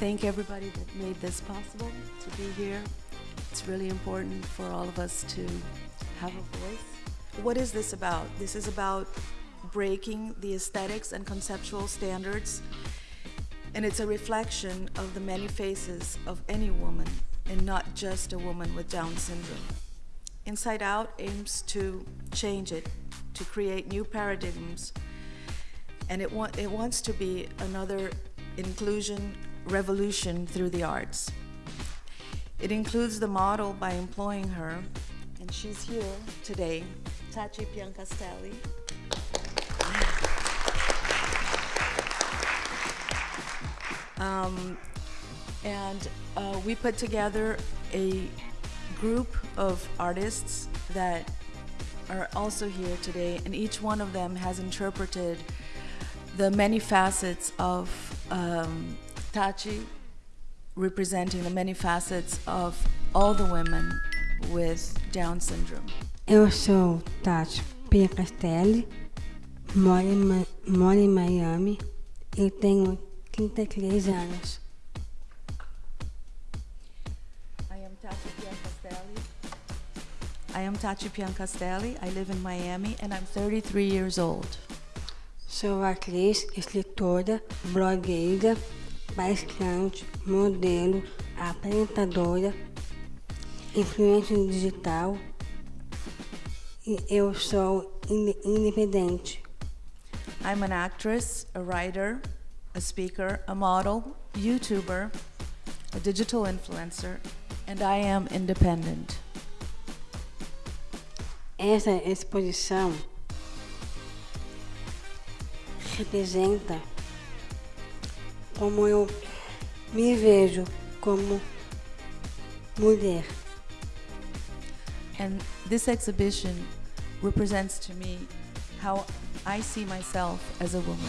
thank everybody that made this possible to be here. It's really important for all of us to have a voice. What is this about? This is about breaking the aesthetics and conceptual standards, and it's a reflection of the many faces of any woman, and not just a woman with Down syndrome. Inside Out aims to change it, to create new paradigms, and it, wa- it wants to be another inclusion revolution through the arts. It includes the model by employing her, and she's here today, Tachi Piancastelli. Um, and uh, we put together a group of artists that are also here today, and each one of them has interpreted the many facets of um, Tachi, representing the many facets of all the women with Down syndrome. Eu sou Tati Pia Castelli, moro em, moro em Miami e tenho 33 anos. I am Tachi Piancastelli. I am Tachi Piancastelli. I live in Miami, and I'm 33 years old. Sou atriz, escritora, blogueira, palestrante, modelo, apresentadora, influência digital e eu sou inde- independente. I'm an actress, a writer, a speaker, a model, YouTuber, a digital influencer, and I am independent. Essa exposição representa como eu me vejo como mulher. And this exhibition represents to me how I see myself as a woman.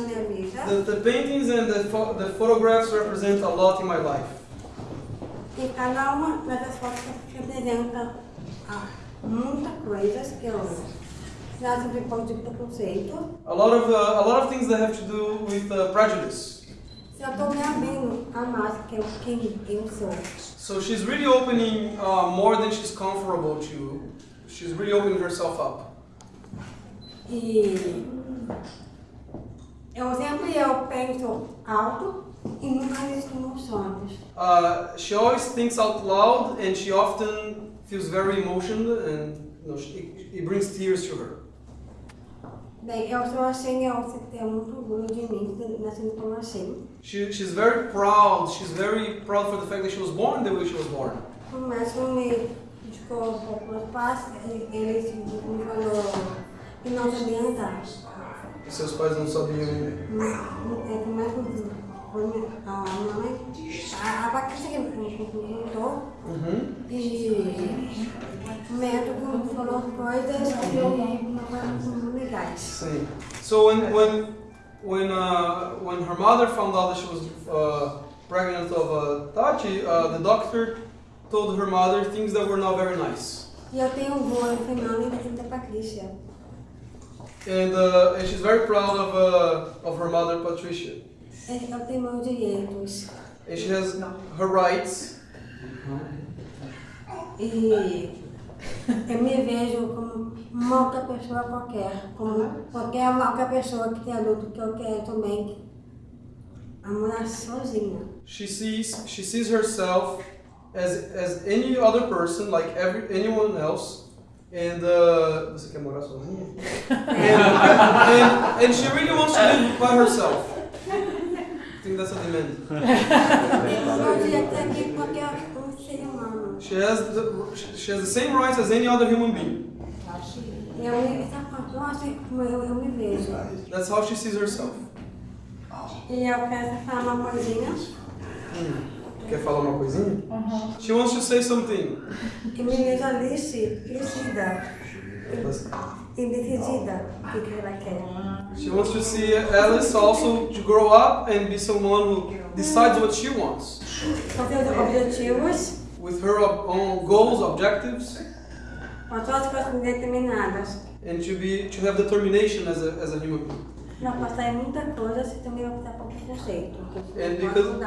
Minha vida The, the paintings and the, pho- the photographs represent a lot in my life. e cada uma dessas fotos representa ah, muita coisa que eu já sofri um pouco de preconceito. A lot of uh, a lot of things that have to do with uh, prejudice. Se eu estou me abrindo a mais que eu, quem eu sou. So she's really opening uh, more than she's comfortable to. She's really opening herself up. E eu sempre eu penso alto e nunca listo meus sonhos. Uh, she always thinks out loud, and she often feels very emotional, and you know, she, it brings tears to her. Bem, eu sou assim, eu tenho muito orgulho de mim, nascendo como assim. She, she's very proud. She's very proud for the fact that she was born the way she was born. Mas me um pouco meus pais, ele me falou que não sabia andar. E seus pais não sabiam. É que mais foi minha- a minha mãe, a, Patrícia que me perguntou, Uhum. e o médico falou coisas que eu não legais. Sim. So when when when uh, when her mother found out that she was uh, pregnant of uh, Tachi, uh, the doctor told her mother things that were not very nice, E eu tenho voo feminino e da Patrícia. and uh, and she's very proud of uh, of her mother Patricia, Eu tenho meus direitos. and she has her rights, E eu me vejo como uma outra pessoa qualquer, como qualquer outra pessoa que tem adulto que eu quero também a morar sozinha. She sees she sees herself as as any other person, like every anyone else. And uh, você quer morar sozinha? and, and, she really wants to live by herself. I think that's a demand. Eu podia ter aqui qualquer ser humano. She has the she has the same rights as any other human being. Eu me, essa nossa, como eu, eu me vejo. That's how she sees herself. E eu quero falar uma coisinha. Quer falar uma coisinha? She wants to say something. Que me vejo Alice crescida, indecidida, o que ela quer. She wants to see Alice also to grow up and be someone who decides what she wants. Com seus objetivos, With her own goals, objectives, com suas coisas determinadas. and to be to have determination as a, as a human being. Não passar em muita coisa se também vai passar por preconceito. Porque É, because-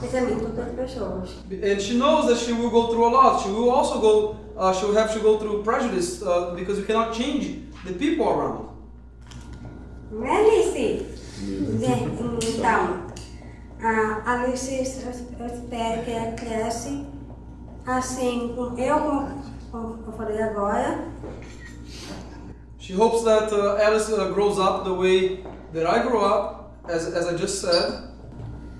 pensamento das pessoas. And she knows that she will go through a lot. She will also go. Uh, she will have to go through prejudice uh, because you cannot change the people around. Não é Alice? Bem, Então, a Alice, espero que ela cresce assim, eu, como eu falei agora, She hopes that uh, Alice uh, grows up the way that I grew up, as, as I just said,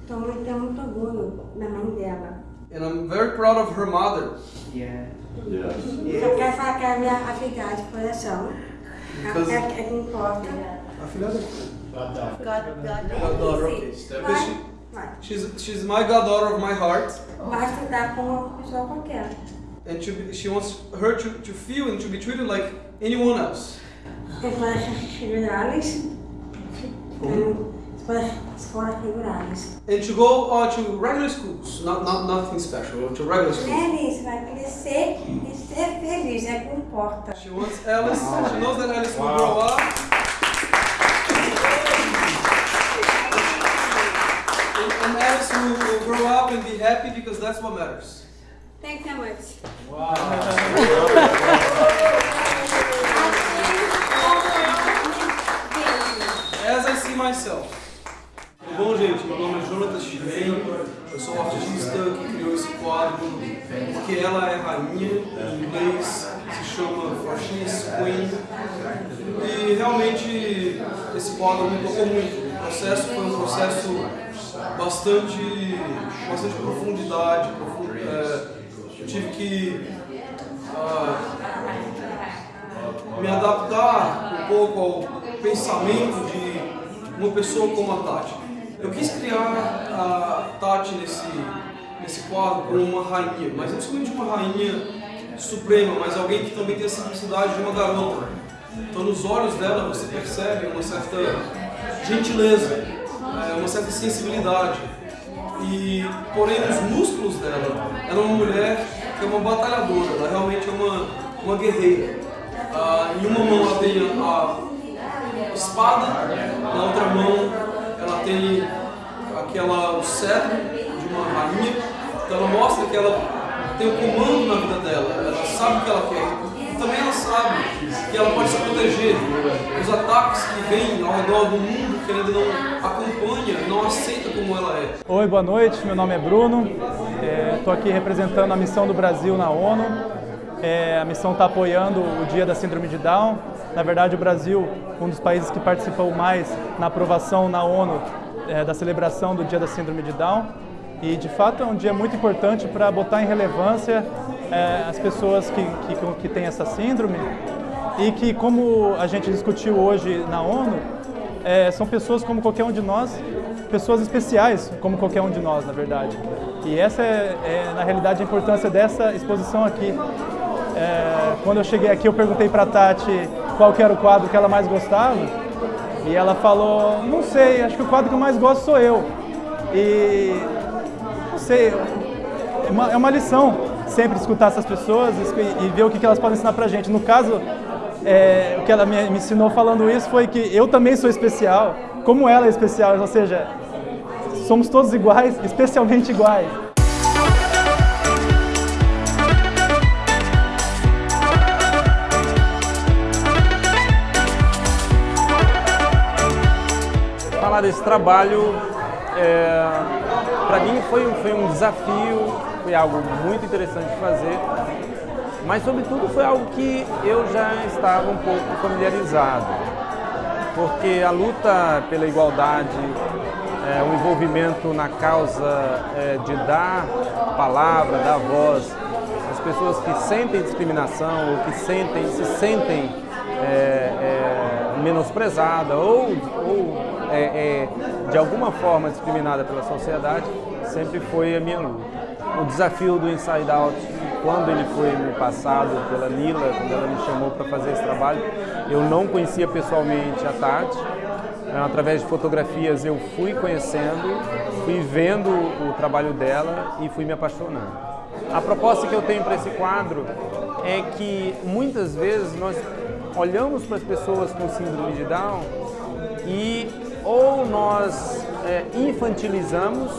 então eu tenho muito orgulho da mãe dela. and I'm very proud of her mother Só quero falar que é a minha afilhada de coração. Because- É, é que importa. A filha. God, God. Goddaughter, okay. She, she's, she's my goddaughter of my heart, vai estudar com uma pessoa qualquer. and to be, she wants her to, to feel and to be treated like anyone else. Escolas federales. Escolas, escolas. And to go uh, to regular schools, not, not nothing special, to regular schools. Alice vai crescer e ser feliz, é o que importa. She wants Alice, she knows that Alice will grow up. And, and Alice will, will grow up and be happy because that's what matters. Thank you so much. As myself. Bom, gente? Meu nome é Jonathan Chivem, eu sou o artista que criou esse quadro porque ela é rainha, em inglês se chama is Queen. E realmente esse quadro me tocou muito. O processo foi um processo bastante, bastante profundidade. profund- é, eu tive que ah, me adaptar um pouco ao pensamento de uma pessoa como a Tati. Eu quis criar a Tati nesse, nesse quadro como uma rainha, mas não somente uma rainha suprema, mas alguém que também tem a simplicidade de uma garota. Então nos olhos dela você percebe uma certa gentileza, é, uma certa sensibilidade. E, porém, nos músculos dela, ela é uma mulher que é uma batalhadora, ela realmente é uma, uma guerreira. Ah, em uma mão ela tem a espada, na outra mão ela tem aquela, o cetro de uma rainha. Então ela mostra que ela tem o comando na vida dela, ela sabe o que ela quer. E também ela sabe que ela pode se proteger dos ataques que vêm ao redor do mundo que ainda não acompanha, não aceita como ela é. Oi, boa noite. Meu nome é Bruno. Estou aqui representando a missão do Brasil na ONU. É, a missão está apoiando o Dia da Síndrome de Down. Na verdade, o Brasil, um dos países que participou mais na aprovação na ONU é, da celebração do Dia da Síndrome de Down. E, de fato, é um dia muito importante para botar em relevância é, as pessoas que, que, que têm essa síndrome e que, como a gente discutiu hoje na ONU, é, são pessoas como qualquer um de nós, pessoas especiais como qualquer um de nós, na verdade. E essa é, é na realidade, a importância dessa exposição aqui. É, quando eu cheguei aqui, eu perguntei para a Tati qual era o quadro que ela mais gostava, e ela falou, não sei, acho que o quadro que eu mais gosto sou eu. E, não sei, é uma, é uma lição sempre escutar essas pessoas e, e ver o que, que elas podem ensinar pra gente. No caso, é, o que ela me, me ensinou falando isso foi que eu também sou especial, como ela é especial, ou seja, somos todos iguais, especialmente iguais. Falar desse trabalho, é, para mim foi, foi um desafio, foi algo muito interessante de fazer, mas sobretudo foi algo que eu já estava um pouco familiarizado, porque a luta pela igualdade, é, o envolvimento na causa é, de dar palavra, dar voz às pessoas que sentem discriminação ou que sentem, se sentem é, é, menosprezada ou, ou é, é, de alguma forma discriminada pela sociedade, sempre foi a minha luta. o desafio do Inside Out, quando ele foi me passado pela Lila, quando ela me chamou para fazer esse trabalho, eu não conhecia pessoalmente a Tati, né, através de fotografias eu fui conhecendo, fui vendo o trabalho dela e fui me apaixonando. A proposta que eu tenho para esse quadro é que muitas vezes nós olhamos para as pessoas com síndrome de Down e ou nós é, infantilizamos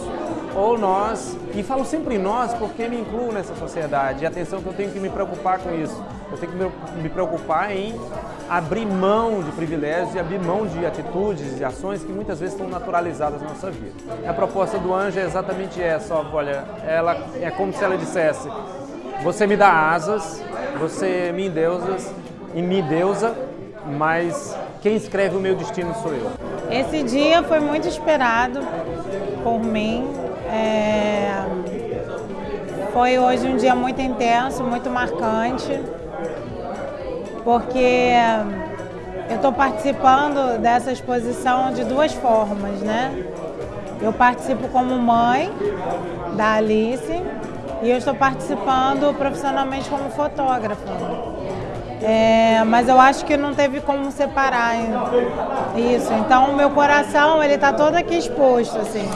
ou nós, e falo sempre nós porque me incluo nessa sociedade, e atenção que eu tenho que me preocupar com isso, eu tenho que me preocupar em abrir mão de privilégios e abrir mão de atitudes e ações que muitas vezes estão naturalizadas na nossa vida. A proposta do anjo é exatamente essa, olha, ela é como se ela dissesse, você me dá asas, você me endeusas e me deusa, mas quem escreve o meu destino sou eu. Esse dia foi muito esperado por mim. É... Foi hoje um dia muito intenso, muito marcante, porque eu estou participando dessa exposição de duas formas, né? Eu participo como mãe da Alice e eu estou participando profissionalmente como fotógrafa. É, mas eu acho que não teve como separar isso. Então, o meu coração ele está todo aqui exposto, assim.